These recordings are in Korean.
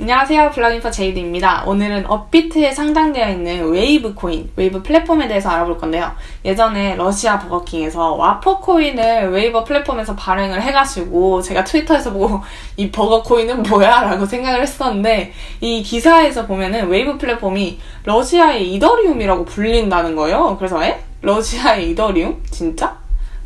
안녕하세요. 블락인포 제이드입니다. 오늘은 업비트에 상장되어 있는 웨이브 코인, 웨이브 플랫폼에 대해서 알아볼 건데요. 예전에 러시아 버거킹에서 와퍼 코인을 웨이버 플랫폼에서 발행을 해가지고 제가 트위터에서 보고 이 버거 코인은 뭐야? 라고 생각을 했었는데 이 기사에서 보면은 웨이브 플랫폼이 러시아의 이더리움이라고 불린다는 거예요. 그래서 에? 러시아의 이더리움? 진짜?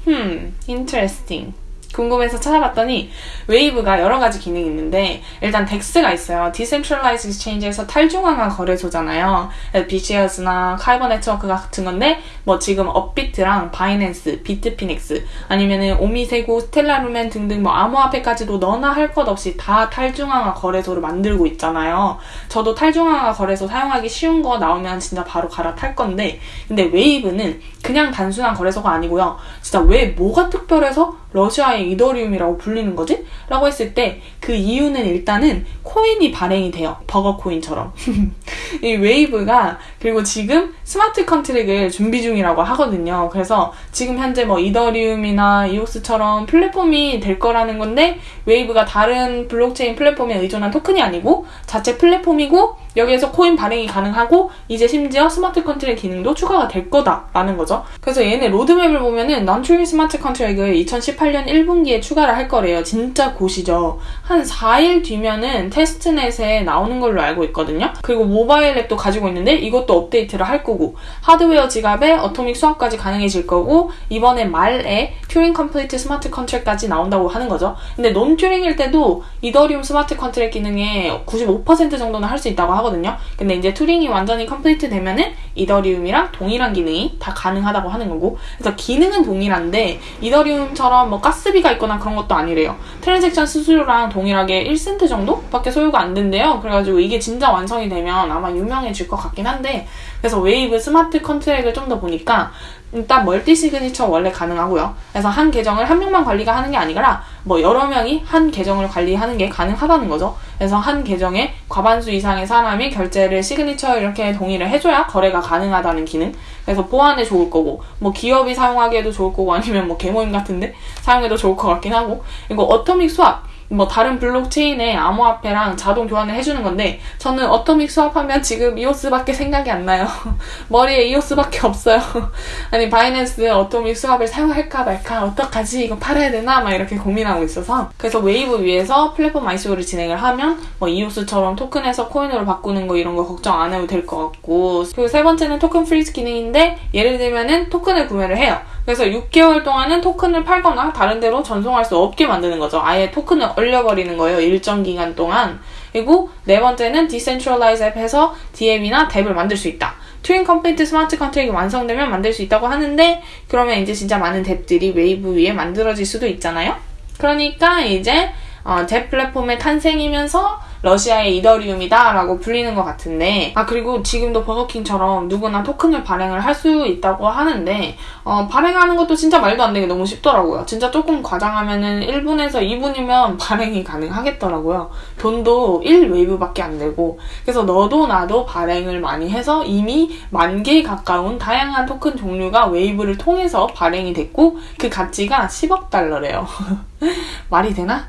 흠, interesting. 궁금해서 찾아봤더니 웨이브가 여러 가지 기능이 있는데 일단 DEX가 있어요. decentralized exchange해서 탈중앙화 거래소잖아요. BCS나 카이버 네트워크 같은 건데 뭐 지금 업비트랑 바이낸스, 비트피닉스 아니면은 오미세고, 스텔라루멘 등등 뭐 암호화폐까지도 너나 할 것 없이 다 탈중앙화 거래소를 만들고 있잖아요. 저도 탈중앙화 거래소 사용하기 쉬운 거 나오면 진짜 바로 갈아탈 건데 근데 웨이브는 그냥 단순한 거래소가 아니고요. 진짜 왜 뭐가 특별해서 러시아 의 이더리움이라고 불리는 거지? 라고 했을 때 그 이유는 일단은 코인이 발행이 돼요. 버거 코인처럼. 이 웨이브가 그리고 지금 smart contract을 준비 중이라고 하거든요. 그래서 지금 현재 뭐 이더리움이나 이오스처럼 플랫폼이 될 거라는 건데 웨이브가 다른 블록체인 플랫폼에 의존한 토큰이 아니고 자체 플랫폼이고 여기에서 코인 발행이 가능하고 이제 심지어 smart contract 기능도 추가가 될 거다라는 거죠. 그래서 얘네 로드맵을 보면은 non-true 스마트 컨트랙을 2018년 1분기에 추가를 할 거래요. 진짜 곧이죠. 한 4일 뒤면은 testnet에 나오는 걸로 알고 있거든요. 그리고 모바일 앱도 가지고 있는데 이것도 업데이트를 할 거고 하드웨어 지갑에 atomic swap까지 가능해질 거고 이번에 말에 Turing complete smart contract까지 나온다고 하는 거죠. 근데 non-Turing일 때도 이더리움 smart contract 기능에 95% 정도는 할 수 있다고 하 거든요. 근데 이제 Turing이 완전히 complete 되면은 이더리움이랑 동일한 기능이 다 가능하다고 하는 거고 그래서 기능은 동일한데 이더리움처럼 뭐 가스비가 있거나 그런 것도 아니래요. transaction 수수료랑 동일하게 1센트 정도밖에 소요가 안 된대요. 그래가지고 이게 진짜 완성이 되면 아마 유명해질 것 같긴 한데 그래서 웨이브 smart contract을 좀 더 보니까 일단 multi signature 원래 가능하고요. 그래서 한 계정을 한 명만 관리가 하는 게 아니라 뭐 여러 명이 한 계정을 관리하는 게 가능하다는 거죠. 그래서 한 계정에 과반수 이상의 사람이 결제를 시그니처 이렇게 동의를 해줘야 거래가 가능하다는 기능. 그래서 보안에 좋을 거고 뭐 기업이 사용하기에도 좋을 거고 아니면 뭐 계모임 같은데 사용해도 좋을 것 같긴 하고 이거 atomic swap 뭐 다른 블록체인의 암호화폐랑 자동 교환을 해주는 건데 저는 atomic swap하면 지금 이오스밖에 생각이 안 나요. 머리에 이오스밖에 없어요. 아니 바이낸스 atomic swap을 사용할까 말까 어떡하지 이거 팔아야 되나 막 이렇게 고민하고 있어서 그래서 웨이브 위에서 플랫폼 ICO를 진행을 하면 뭐 이오스처럼 토큰에서 코인으로 바꾸는 거 이런 거 걱정 안 해도 될 것 같고 그리고 세 번째는 토큰 freeze 기능인데 예를 들면은 토큰을 구매를 해요. 그래서 6개월 동안은 토큰을 팔거나 다른 데로 전송할 수 없게 만드는 거죠. 아예 토큰을 얼려버리는 거예요. 일정 기간 동안. 그리고 네 번째는 디센트럴라이즈 앱에서 DM이나 덱을 만들 수 있다. Turing complete smart contract이 완성되면 만들 수 있다고 하는데 그러면 이제 진짜 많은 DApp들이 웨이브 위에 만들어질 수도 있잖아요. 그러니까 이제 어, DApp 플랫폼의 탄생이면서 러시아의 이더리움이다 라고 불리는 것 같은데 아 그리고 지금도 버거킹처럼 누구나 토큰을 발행을 할 수 있다고 하는데 어, 발행하는 것도 진짜 말도 안 되게 너무 쉽더라고요. 진짜 조금 과장하면은 1분에서 2분이면 발행이 가능하겠더라고요. 돈도 1웨이브밖에 안 되고 그래서 너도 나도 발행을 많이 해서 이미 만 개에 가까운 다양한 토큰 종류가 웨이브를 통해서 발행이 됐고 그 가치가 10억 달러래요. 말이 되나?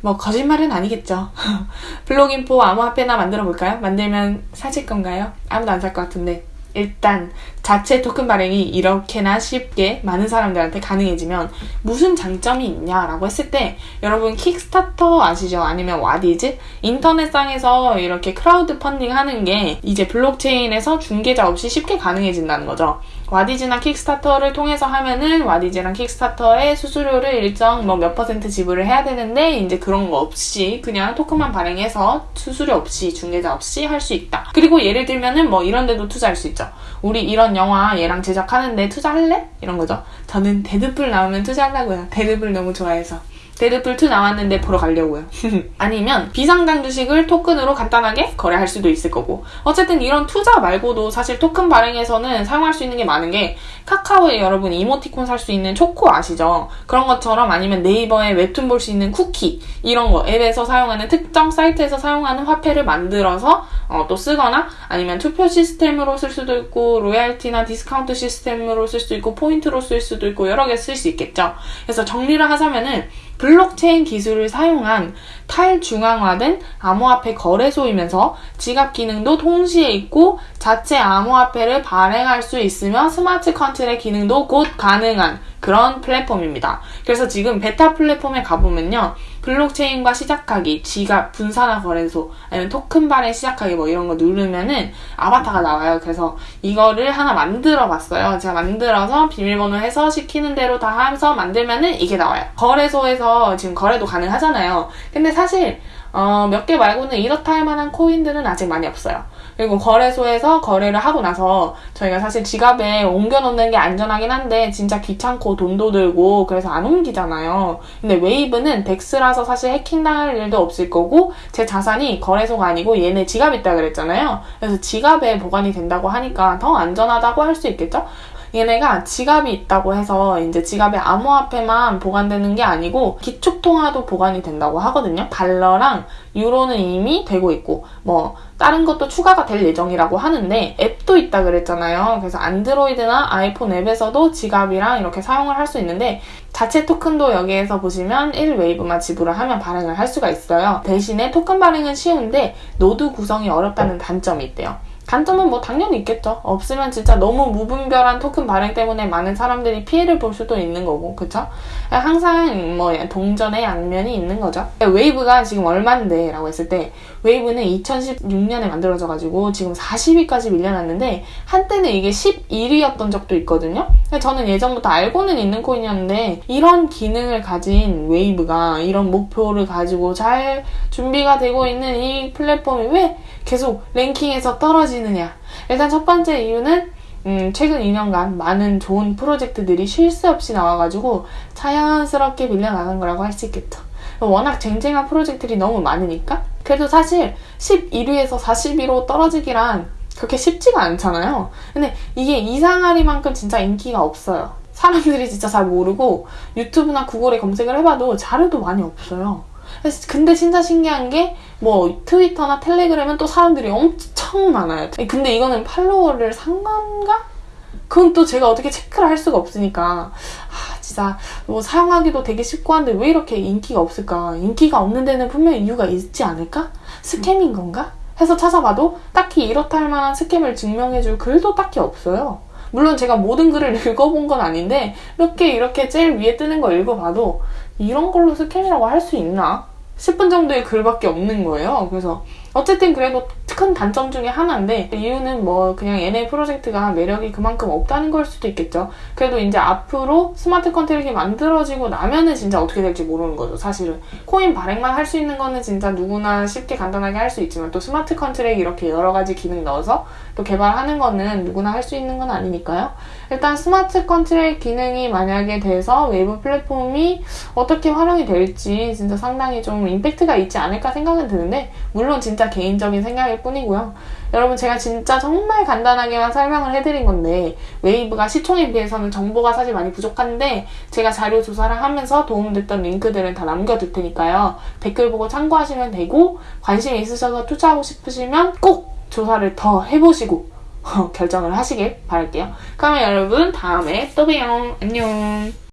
뭐 거짓말은 아니겠죠. 블록인포 암호화폐나 만들어 볼까요? 만들면 사실 건가요? 아무도 안 살 것 같은데. 일단 자체 토큰 발행이 이렇게나 쉽게 많은 사람들한테 가능해지면 무슨 장점이 있냐라고 했을 때 여러분 킥스타터 아시죠? 아니면 와디즈? 인터넷상에서 이렇게 크라우드 펀딩 하는 게 이제 블록체인에서 중개자 없이 쉽게 가능해진다는 거죠. 와디즈나 킥스타터를 통해서 하면은 와디즈랑 킥스타터의 수수료를 일정 뭐 몇 퍼센트 지불을 해야 되는데 이제 그런 거 없이 그냥 토큰만 발행해서 수수료 없이 중개자 없이 할 수 있다. 그리고 예를 들면은 뭐 이런 데도 투자할 수 있죠. 우리 이런 영화 얘랑 제작하는데 투자할래? 이런 거죠. 저는 데드풀 나오면 투자하려고요. 데드풀 너무 좋아해서. 데드풀2 나왔는데 보러 가려고요. 아니면 비상장 주식을 토큰으로 간단하게 거래할 수도 있을 거고 어쨌든 이런 투자 말고도 사실 토큰 발행에서는 사용할 수 있는 게 많은 게 카카오에 여러분 이모티콘 살 수 있는 초코 아시죠? 그런 것처럼 아니면 네이버에 웹툰 볼 수 있는 쿠키 이런 거 앱에서 사용하는 특정 사이트에서 사용하는 화폐를 만들어서 어, 또 쓰거나 아니면 투표 시스템으로 쓸 수도 있고 로얄티나 디스카운트 시스템으로 쓸 수도 있고 포인트로 쓸 수도 있고 여러 개 쓸 수 있겠죠. 그래서 정리를 하자면은 블록체인 기술을 사용한 탈중앙화된 암호화폐 거래소이면서 지갑 기능도 동시에 있고 자체 암호화폐를 발행할 수 있으며 smart contract 기능도 곧 가능한 그런 플랫폼입니다. 그래서 지금 베타 플랫폼에 가보면요. 블록체인과 시작하기, 지갑, 분산화 거래소, 아니면 토큰 발행 시작하기 뭐 이런 거 누르면은 아바타가 나와요. 그래서 이거를 하나 만들어 봤어요. 제가 만들어서 비밀번호 해서 시키는 대로 다 하면서 만들면은 이게 나와요. 거래소에서 지금 거래도 가능하잖아요. 근데 사실 어, 몇 개 말고는 이렇다 할 만한 코인들은 아직 많이 없어요. 그리고 거래소에서 거래를 하고 나서 저희가 사실 지갑에 옮겨 놓는 게 안전하긴 한데 진짜 귀찮고 돈도 들고 그래서 안 옮기잖아요. 근데 웨이브는 덱스라서 사실 해킹당할 일도 없을 거고 제 자산이 거래소가 아니고 얘네 지갑 있다 그랬잖아요. 그래서 지갑에 보관이 된다고 하니까 더 안전하다고 할 수 있겠죠? 얘네가 지갑이 있다고 해서 이제 지갑에 암호화폐만 보관되는 게 아니고 기축통화도 보관이 된다고 하거든요. 달러랑 유로는 이미 되고 있고 뭐 다른 것도 추가가 될 예정이라고 하는데 앱도 있다 그랬잖아요. 그래서 안드로이드나 아이폰 앱에서도 지갑이랑 이렇게 사용을 할 수 있는데 자체 토큰도 여기에서 보시면 1웨이브만 지불을 하면 발행을 할 수가 있어요. 대신에 토큰 발행은 쉬운데 노드 구성이 어렵다는 단점이 있대요. 단점은 뭐 당연히 있겠죠. 없으면 진짜 너무 무분별한 토큰 발행 때문에 많은 사람들이 피해를 볼 수도 있는 거고, 그쵸? 항상 뭐 동전의 양면이 있는 거죠. 웨이브가 지금 얼만데? 라고 했을 때, 웨이브는 2016년에 만들어져가지고 지금 40위까지 밀려났는데, 한때는 이게 11위였던 적도 있거든요? 저는 예전부터 알고는 있는 코인이었는데, 이런 기능을 가진 웨이브가 이런 목표를 가지고 잘 준비가 되고 있는 이 플랫폼이 왜 계속 랭킹에서 떨어지 느냐. 일단 첫 번째 이유는 음, 최근 2년간 많은 좋은 프로젝트들이 쉴 새 없이 나와가지고 자연스럽게 밀려나는 거라고 할 수 있겠죠. 워낙 쟁쟁한 프로젝트들이 너무 많으니까. 그래도 사실 11위에서 40위로 떨어지기란 그렇게 쉽지가 않잖아요. 근데 이게 이상하리만큼 진짜 인기가 없어요. 사람들이 진짜 잘 모르고 유튜브나 구글에 검색을 해봐도 자료도 많이 없어요. 근데 진짜 신기한 게 뭐 트위터나 텔레그램은 또 사람들이 엄청 많아요. 근데 이거는 팔로워를 산 건가? 그건 또 제가 어떻게 체크를 할 수가 없으니까 아 진짜 뭐 사용하기도 되게 쉽고 한데 왜 이렇게 인기가 없을까? 인기가 없는 데는 분명히 이유가 있지 않을까? 스캠인 건가? 해서 찾아봐도 딱히 이렇다 할 만한 스캠을 증명해줄 글도 딱히 없어요. 물론 제가 모든 글을 읽어본 건 아닌데 몇 개 이렇게 제일 위에 뜨는 거 읽어봐도 이런 걸로 스캔이라고 할 수 있나? 10분 정도의 글밖에 없는 거예요. 그래서 어쨌든 그래도 큰 단점 중에 하나인데 이유는 뭐 그냥 얘네 프로젝트가 매력이 그만큼 없다는 걸 수도 있겠죠. 그래도 이제 앞으로 smart contract이 만들어지고 나면은 진짜 어떻게 될지 모르는 거죠. 사실은 코인 발행만 할 수 있는 거는 진짜 누구나 쉽게 간단하게 할 수 있지만 또 smart contract 이렇게 여러 가지 기능 넣어서 또 개발하는 거는 누구나 할 수 있는 건 아니니까요. 일단 smart contract 기능이 만약에 돼서 웨이브 플랫폼이 어떻게 활용이 될지 진짜 상당히 좀 임팩트가 있지 않을까 생각은 드는데 물론 진짜 개인적인 생각일 뿐이고요. 여러분 제가 진짜 정말 간단하게만 설명을 해드린 건데 웨이브가 시총에 비해서는 정보가 사실 많이 부족한데 제가 자료 조사를 하면서 도움됐던 링크들은 다 남겨둘 테니까요. 댓글 보고 참고하시면 되고 관심이 있으셔서 투자하고 싶으시면 꼭 조사를 더 해보시고 결정을 하시길 바랄게요. 그러면 여러분 다음에 또 봬요. 안녕.